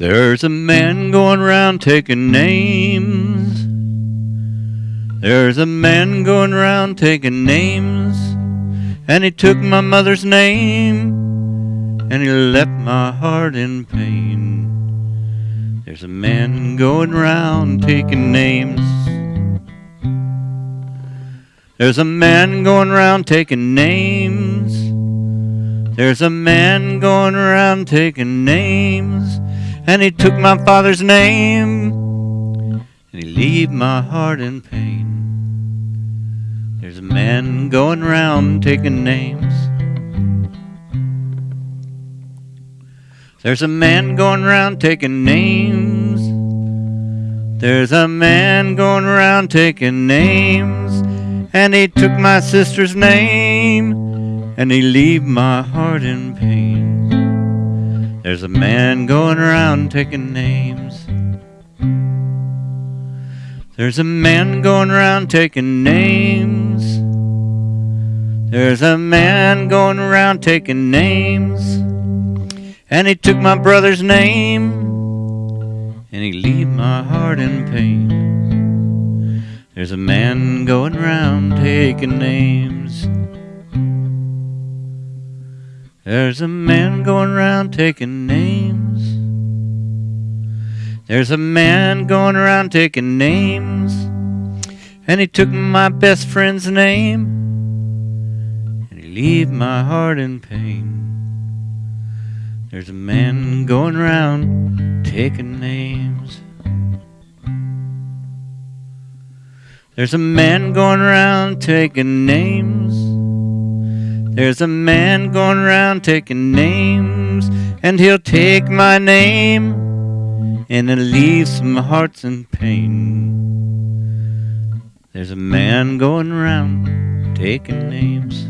There's a man going round taking names. There's a man going round taking names. And he took my mother's name. And he left my heart in pain. There's a man going round taking names. There's a man going round taking names. There's a man going around taking names. And he took my father's name, and he leave my heart in pain. There's a man going round taking names. There's a man going round taking names. There's a man going round taking names. And he took my sister's name, and he leave my heart in pain. There's a man going around taking names. There's a man going around taking names. There's a man going around taking names. And he took my brother's name. And he leave my heart in pain. There's a man going around taking names. There's a man going around taking names. There's a man going around taking names. And he took my best friend's name. And he leave my heart in pain. There's a man going around taking names. There's a man going around taking names. There's a man going around taking names, and he'll take my name and he'll leave some hearts in pain. There's a man going around taking names.